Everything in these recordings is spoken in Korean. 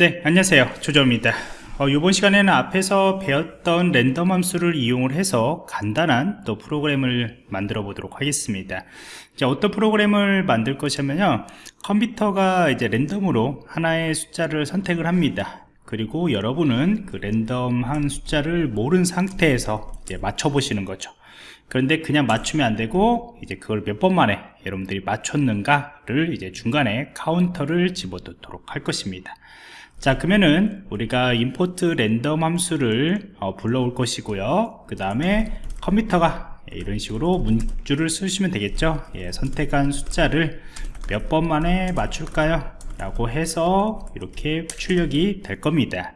네 안녕하세요. 조조입니다. 어, 이번 시간에는 앞에서 배웠던 랜덤 함수를 이용을 해서 간단한 또 프로그램을 만들어 보도록 하겠습니다. 자, 어떤 프로그램을 만들 것이냐면요. 컴퓨터가 이제 랜덤으로 하나의 숫자를 선택을 합니다. 그리고 여러분은 그 랜덤한 숫자를 모른 상태에서 이제 맞춰 보시는 거죠 그런데 그냥 맞추면 안 되고 이제 그걸 몇 번 만에 여러분들이 맞췄는가를 이제 중간에 카운터를 집어넣도록 할 것입니다. 자 그러면은 우리가 import random 함수를 어, 불러올 것이고요. 그 다음에 컴퓨터가 이런 식으로 문줄을 쓰시면 되겠죠? 예, 선택한 숫자를 몇 번 만에 맞출까요? 라고 해서 이렇게 출력이 될 겁니다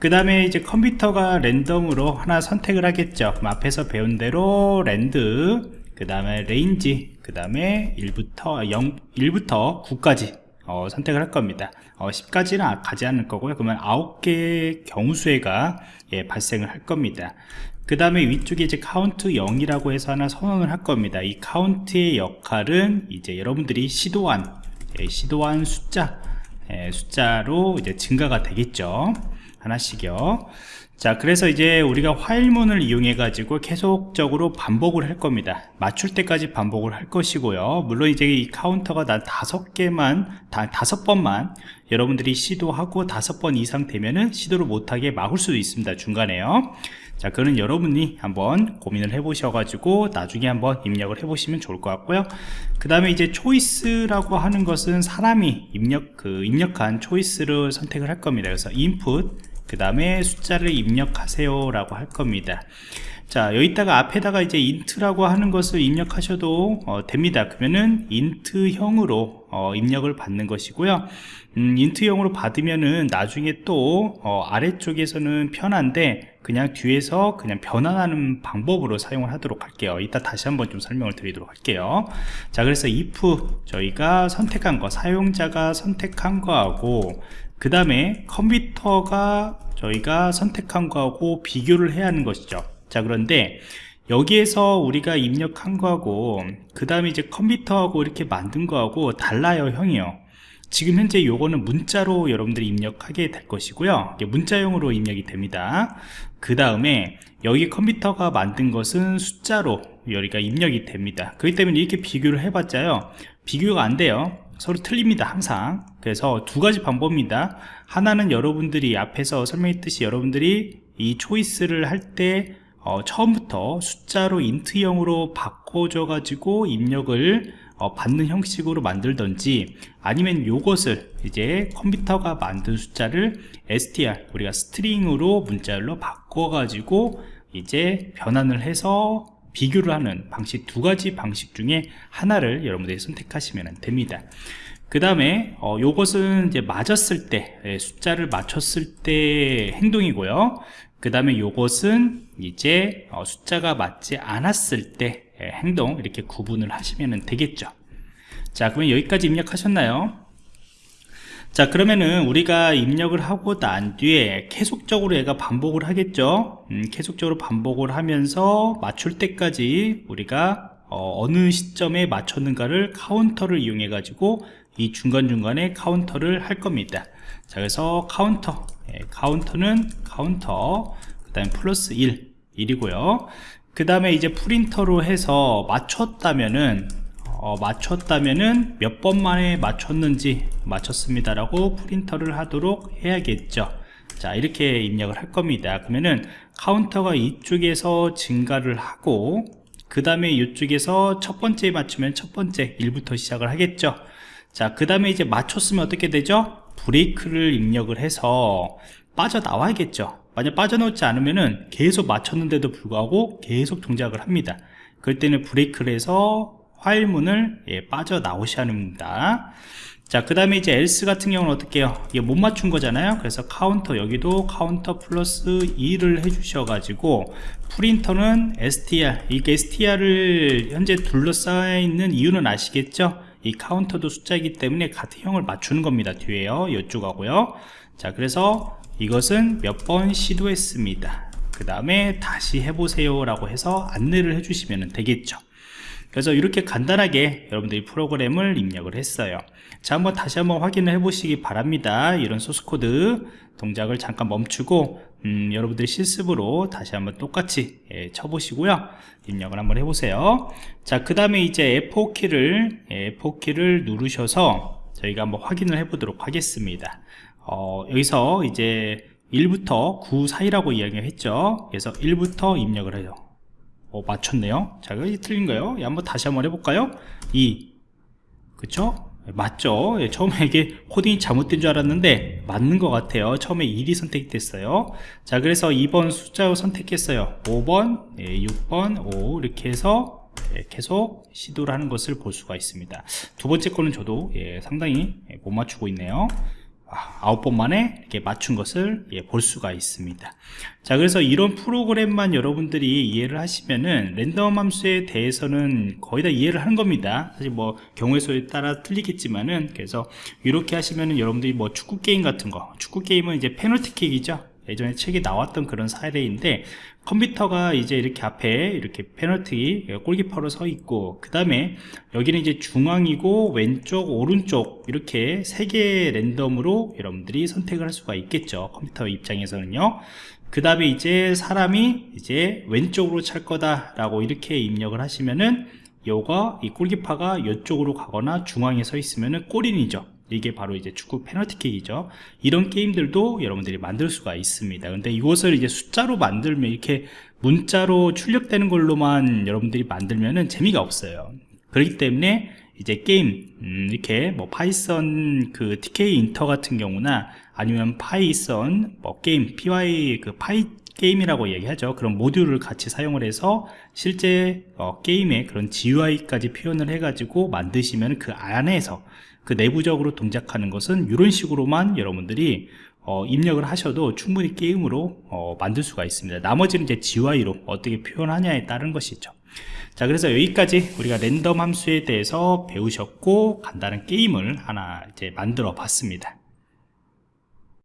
그 다음에 이제 컴퓨터가 랜덤으로 하나 선택을 하겠죠. 앞에서 배운 대로 rand 그 다음에 range 그 다음에 1부터 0 1부터 9까지 어, 선택을 할 겁니다. 어, 10까지는 가지 않을 거고요. 그러면 9개의 경우수가 예, 발생을 할 겁니다. 그 다음에 위쪽에 이제 카운트 0이라고 해서 하나 선언을 할 겁니다. 이 카운트의 역할은 이제 여러분들이 시도한 예, 시도한 숫자 예, 숫자로 이제 증가가 되겠죠 하나씩요. 자 그래서 이제 우리가 while문을 이용해 가지고 계속적으로 반복을 할 겁니다. 맞출 때까지 반복을 할 것이고요. 물론 이제 이 카운터가 단 다섯 개만 다 다섯 번만 여러분들이 시도하고 다섯 번 이상 되면은 시도를 못하게 막을 수도 있습니다 중간에요. 자 그는 여러분이 한번 고민을 해 보셔 가지고 나중에 한번 입력을 해 보시면 좋을 것 같고요. 그 다음에 이제 choice라고 하는 것은 사람이 입력 그 입력한 choice를 선택을 할 겁니다. 그래서 input 그 다음에 숫자를 입력하세요 라고 할 겁니다. 자 여기다가 앞에다가 이제 int라고 하는 것을 입력하셔도 어, 됩니다. 그러면은 int형으로 어, 입력을 받는 것이고요. 음, 인트형으로 받으면은 나중에 또 어, 아래쪽에서는 편한데 그냥 뒤에서 그냥 변환하는 방법으로 사용을 하도록 할게요. 이따 다시 한번 좀 설명을 드리도록 할게요. 자 그래서 if 저희가 선택한 거 사용자가 선택한 거하고 그 다음에 컴퓨터가 저희가 선택한 거하고 비교를 해야 하는 것이죠. 자 그런데 여기에서 우리가 입력한 거하고 그 다음에 이제 컴퓨터하고 이렇게 만든 거하고 달라요 형이요. 지금 현재 요거는 문자로 여러분들이 입력하게 될 것이고요. 문자형으로 입력이 됩니다. 그 다음에 여기 컴퓨터가 만든 것은 숫자로 여기가 입력이 됩니다. 그렇기 때문에 이렇게 비교를 해봤자요. 비교가 안 돼요 서로 틀립니다 항상. 그래서 두 가지 방법입니다. 하나는 여러분들이 앞에서 설명했듯이 여러분들이 이 초이스를 할때 어, 처음부터 숫자로 인트형으로 바꿔줘 가지고 입력을 어, 받는 형식으로 만들던지 아니면 요것을 이제 컴퓨터가 만든 숫자를 str 우리가 스트링으로 문자열로 바꿔 가지고 이제 변환을 해서 비교를 하는 방식 두 가지 방식 중에 하나를 여러분들이 선택하시면 됩니다. 그 다음에 어, 요것은 이제 맞았을 때 예, 숫자를 맞췄을 때 행동이고요. 그 다음에 요것은 이제 어, 숫자가 맞지 않았을 때 예, 행동 이렇게 구분을 하시면 되겠죠. 자 그러면 여기까지 입력하셨나요 자 그러면은 우리가 입력을 하고 난 뒤에 계속적으로 얘가 반복을 하겠죠? 음, 계속적으로 반복을 하면서 맞출 때까지 우리가 어, 느 시점에 맞췄는가를 카운터를 이용해 가지고 이 중간중간에 카운터를 할 겁니다. 자 그래서 카운터. 예, 카운터는 카운터 그 다음에 플러스 1 1이고요. 그 다음에 이제 프린터로 해서 맞췄다면은 어, 맞췄다면은 몇 번 만에 맞췄는지 맞췄습니다 라고 프린터를 하도록 해야겠죠. 자 이렇게 입력을 할 겁니다. 그러면은 카운터가 이쪽에서 증가를 하고 그 다음에 이쪽에서 첫 번째 맞추면 첫 번째 1부터 시작을 하겠죠. 자그 다음에 이제 맞췄으면 어떻게 되죠? 브레이크를 입력을 해서 빠져나와야겠죠. 만약 빠져나오지 않으면은 계속 맞췄는데도 불구하고 계속 동작을 합니다. 그럴 때는 break를 해서 while문을 예, 빠져나오셔야 합니다. 자 그 다음에 이제 else 같은 경우는 어떻게 해요? 이게 못 맞춘 거잖아요. 그래서 카운터 여기도 카운터 플러스 2를 해 주셔 가지고 print는 str 이 str을 현재 둘러싸여 있는 이유는 아시겠죠? 이 카운터도 숫자이기 때문에 같은 형을 맞추는 겁니다. 뒤에요. 이쪽하고요. 자 그래서 이것은 몇 번 시도했습니다. 그 다음에 다시 해보세요 라고 해서 안내를 해주시면 되겠죠 그래서 이렇게 간단하게 여러분들이 프로그램을 입력을 했어요. 자 한번 다시 한번 확인을 해 보시기 바랍니다. 이런 소스코드 동작을 잠깐 멈추고 음, 여러분들이 실습으로 다시 한번 똑같이 예, 쳐보시고요. 입력을 한번 해보세요. 자그 다음에 이제 F4키를 F4키를 누르셔서 저희가 한번 확인을 해 보도록 하겠습니다. 어, 여기서 이제 1부터 9 사이라고 이야기했죠. 그래서 1부터 입력을 해요 어, 맞췄네요. 자 이거 틀린 거예요. 예, 한번 다시 한번 해볼까요? 2 그쵸? 맞죠? 예, 처음에 이게 코딩이 잘못된 줄 알았는데 맞는 것 같아요. 처음에 1이 선택됐어요. 자 그래서 2번 숫자로 선택했어요. 5번 예, 6번 5 이렇게 해서 예, 계속 시도를 하는 것을 볼 수가 있습니다. 두 번째 거는 저도 예, 상당히 예, 못 맞추고 있네요 아홉 번 만에 이렇게 맞춘 것을 예, 볼 수가 있습니다. 자 그래서 이런 프로그램만 여러분들이 이해를 하시면은 랜덤 함수에 대해서는 거의 다 이해를 하는 겁니다. 사실 뭐 경우의 수에 따라 틀리겠지만은 그래서 이렇게 하시면은 여러분들이 뭐 축구 게임 같은 거 축구 게임은 이제 페널티킥이죠 예전에 책에 나왔던 그런 사례인데 컴퓨터가 이제 이렇게 앞에 이렇게 페널티 골키퍼로 서 있고 그 다음에 여기는 이제 중앙이고 왼쪽 오른쪽 이렇게 세 개의 랜덤으로 여러분들이 선택을 할 수가 있겠죠 컴퓨터 입장에서는요. 그 다음에 이제 사람이 이제 왼쪽으로 찰 거다 라고 이렇게 입력을 하시면은 요가 이 골키퍼가 이쪽으로 가거나 중앙에 서 있으면은 골인이죠 이게 바로 이제 축구 페널티킥이죠. 이런 게임들도 여러분들이 만들 수가 있습니다. 근데 이것을 이제 숫자로 만들면 이렇게 문자로 출력되는 걸로만 여러분들이 만들면은 재미가 없어요. 그렇기 때문에 이제 게임 음, 이렇게 뭐 파이썬 그 Tkinter 같은 경우나 아니면 파이썬 뭐 게임 py 그 pygame이라고 얘기하죠. 그런 모듈을 같이 사용을 해서 실제 어, 게임의 그런 GUI까지 표현을 해 가지고 만드시면 그 안에서 그 내부적으로 동작하는 것은 이런 식으로만 여러분들이 어, 입력을 하셔도 충분히 게임으로 어, 만들 수가 있습니다. 나머지는 이제 GUI로 어떻게 표현하냐에 따른 것이죠. 자 그래서 여기까지 우리가 랜덤 함수에 대해서 배우셨고 간단한 게임을 하나 이제 만들어 봤습니다